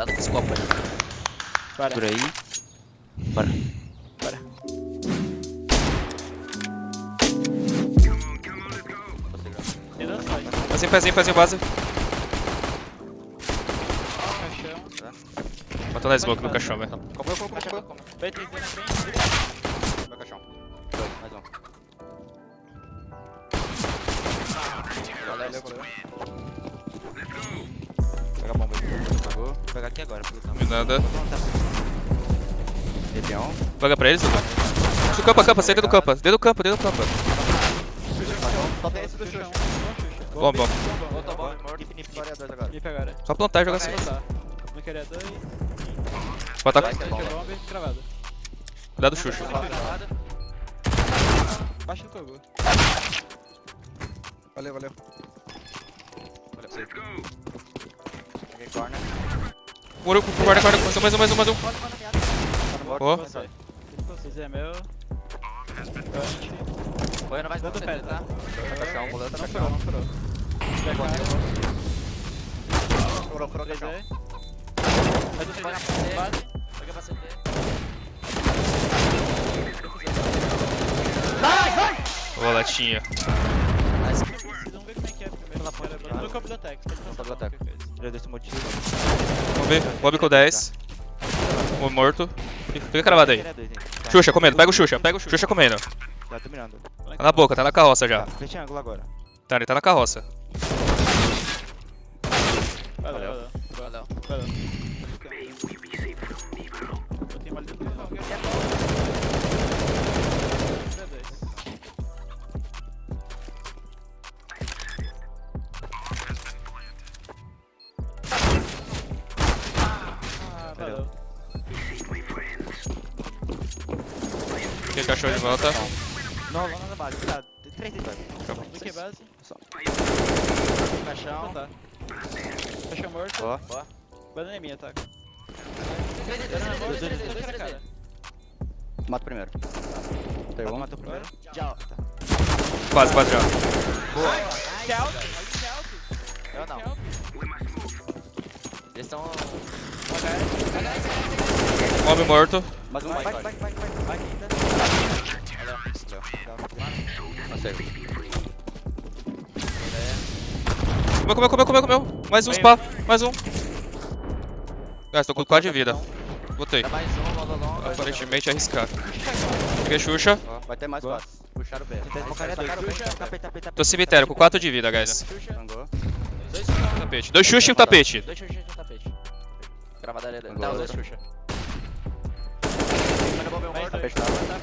Cuidado com esse copo aí. Para. Por aí. Bora. Bora. Pezinho, pezinho, pezinho, base. Caixão. Matou na smoke no caixão, velho. Comeu, comeu, comeu. Pegar aqui agora. pelo tamanho. Nada. Epião. Vaga pra eles, Lucas. Do campo, campo, sai dentro do campo. Dentro do campo, dentro do campo. Só tem esse do Xuxa. Xuxa. Bom, bom. Só plantar e jogar assim. Não queria dois. É Deixa e cravada. Cuidado do Xuxa. Baixa do cogo. Valeu, valeu. Valeu, safe. Peguei corner. Muro, guarda, guarda. Mais um, mais um, mais um, mais um. Tá no. Você. Você é meu. Punch. Foi, não vai ser pé, tá? Caixão, boleta Não no furou, não furou. Vai aí. Vai do Vai na três. CT. Base. Pega pra CT. Boletinha. Vocês vão ver como é que é primeiro. Pela ponta. No campo da Vamos coisa. Já desse motivo. Vamos ver. Bob com 10. O morto. Fica cravado aí. Xuxa comendo, pega o Xuxa, pega o Xuxa. Xuxa comendo. Já tô mirando. Tá na boca, tá na carroça já. Tá, fecha ângulo agora. Tá, ele tá na carroça. Valeu, Valeu. valeu. Valeu. Botei Aqui cachorro de volta. Não, lá na base. Cuidado. Tem três dentro. Do que base? Só. Caixão. Tá. Caixão morto. Boa. Boa. Banana é minha, tá? Três Banana morto. Dois, dois, Dois dois, cara. dois. Mata primeiro. Tem um. Mata primeiro. Já. Tá. Quase, quase já. Que alto? Eu não. Eles estão. Homem morto. Mais um. Vai, vai, vai, vai. Vai ainda. Acerto. Comeu, comeu, comeu, comeu, comeu. Mais um spa, mais um. Guys, tô com 4 de vida. Botei. Aparentemente é arriscado. Peguei Xuxa. Vai ter mais quatro. Puxaram o B. Tô cemitério com 4 de vida, guys. Dois caras. Tapete. Dois Xuxa e um tapete. Dois Xuxa e um tapete. Gravada ali. Tá, Dá os dois Xuxa. Bomba,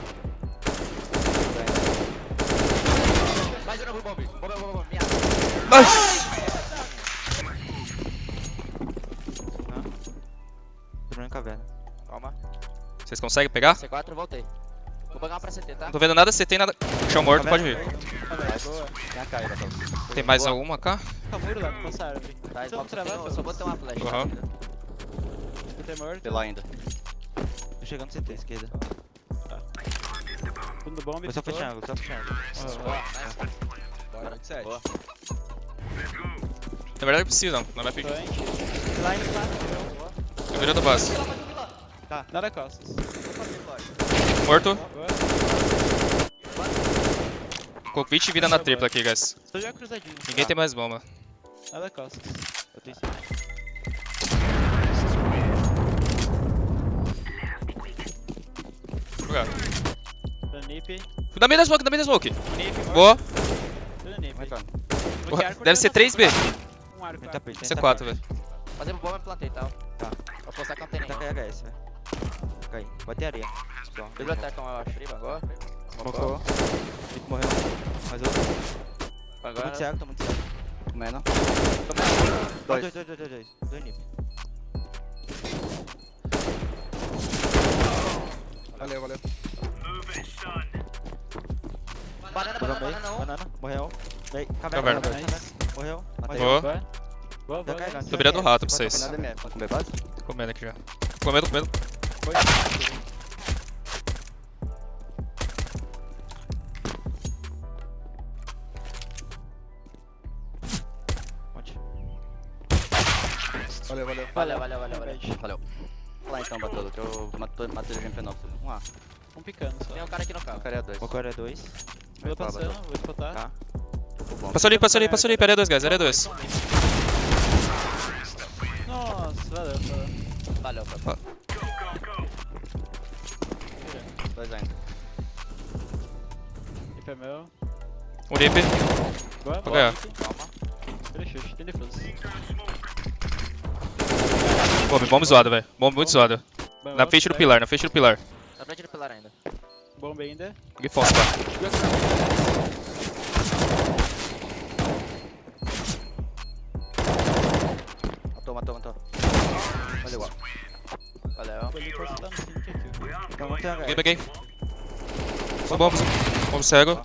Mais um novo bomba, bomba. Minha. Ai! Tô na caverna. Calma. Vocês conseguem pegar? C4, voltei. Vou pegar uma pra CT, tá? Não tô vendo nada, você tem nada. Chão morto, pode vir. Tem a tá? Tem mais Boa. alguma cá? Tá muro lá, não passa árvore. Tá, Só só, eu só botei uma flash. Aham. Botei morto. Pela ainda. Tô chegando CT, esquerda. Fundo bomba. Foi só ficou. fechar ângulo, só fechar. Bora. Boa. Na verdade precisa, não vai pedir. Punch. Line tá. Eu virei do base. Nada costas. Morto. 20 de vida na tripla aqui, guys. Tô já cruzadinho. Ninguém tem mais bomba. Nada costas. Eu tenho sim. Jogar. Tô nip. Da meio da smoke, da meio da smoke. Nip. Boa. Tô nip. Arco Deve ser dentro 3B. Um arco. Tapete, tem C4, tapete. velho. Fazer bomba e plantei, tá? Tá. Vou postar com a antena. Tá com HS, velho. Fica aí. Vai ter areia. Biblioteca, eu acho. Friba, agora. Mocou. Nick morreu. Mais outro. Tô Agora. muito cego, tô muito cego. Comendo. Dois. Dois, dois, dois, dois, dois. Dois nip. Valeu, valeu. Banana, banana, banana, um. Banana. Morreu. Caverna. Caverna. caverna. Morreu. Matei. Boa. Boa. Boa. Tô virando rato pra vocês. Pode comer base? Tô comendo aqui já. Comendo, comendo. Foi. Valeu, valeu. Valeu, valeu, valeu, valeu. Valeu. lá então, Batolo, que eu matei ele de MP9. Um A. Um picando só. Tem um cara aqui no carro. O cara é dois. O cara é dois. Vou passando, vou spotar. Tá. Passou ali, passou ali, passou ali. Área 2, guys. Área 2. Nossa, valeu, valeu. Valeu, Fábio. Dois ainda. IP é meu. Um lip. Boa, Vou ganhar. Calma. Ele chute, tem defuso. Bomb, bomb zoado, velho. Bomb muito zoado. Bom, Na frente do pilar, na frente do pilar. Na frente do pilar ainda. Bomba ainda. Peguei falso, tá? Matou, matou, matou. Valeu. No sync aqui. Então Peguei, peguei. Só bomb. Bomb cego.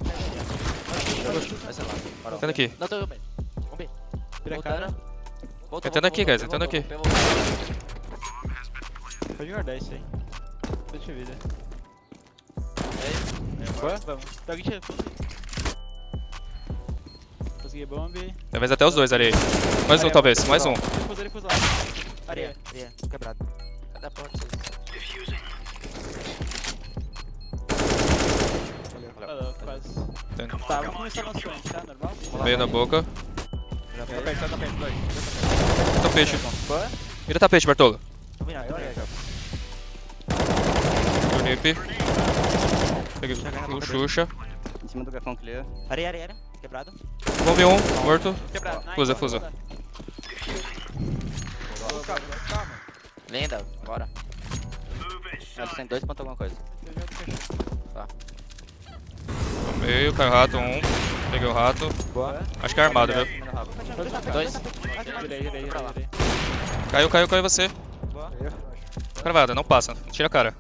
Vai ser lá. Parou. Tendo aqui. Não, tô bem. Vamos B. Vira a Voltando. cara. Voltou, Entrando voltou, aqui, guys, entrando voltou, aqui. Pode guardar isso aí. Deixa eu vida. Boa, vamos. Tá alguém tirando fundo. Consegui bomb. Talvez até os dois ali. Mais um, talvez. Mais um. Ele pôs lá. Areia. Areia. Quebrado. Cadê a porta? Valeu, quase. Tá, vamos começar nosso frente, tá? Normal? Meio na boca. Já Tá perto, tá perto, dois. Tapete. Boa. Vira tapete, Bartolo. Virando. Um lip. Peguei o Xuxa. Em cima do garfão clear. Areia, areia, areia. Quebrado. Bomb 1, morto. Quebrado. Fusa, fusa. Linda. Bora. Eles têm dois pontos alguma coisa. No meio, caiu o rato, um. Peguei o rato. Boa. Acho que é armado, viu? Dois. Caiu, caiu, caiu você. Boa. Cravada, não passa. Tira a cara.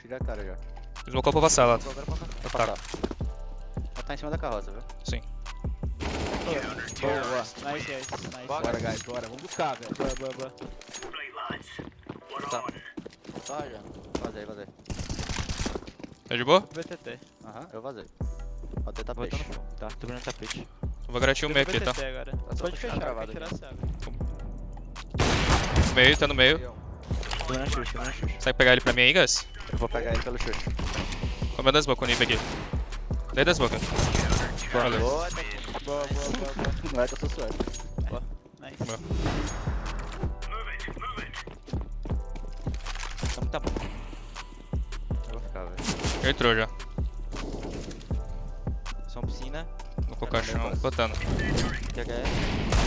Tira a cara já. Deslocou pra passar lá. Vou Tá. passar. Ela tá em cima da carroça, viu? Sim. Boa, boa. Nice, guys. Nice. Bora, guys, bora. Vamos buscar, velho. Boa, boa, boa. Tá. Só já. Vazei, vazei. Tá de boa? VTT. Aham, eu vazei. Tapete. Tá, tô virando tapete. Vou garantir o meio aqui, tá? Agora. só Pode fechar vai tirar a chave. Meio, tá no meio. Tô virando xuxa, tô virando xuxa. Consegue pegar ele pra mim aí, guys? Eu vou pegar ele pelo chute. Comendo as bocas, o Nib aqui. Dei das bocas. Boa, tá aqui. Boa, boa, boa, boa. Não é que eu sou suave. Nice. Boa. Então tá bom. Eu vou ficar, velho. Entrou já. Só piscina. No caixão, botando. QHS.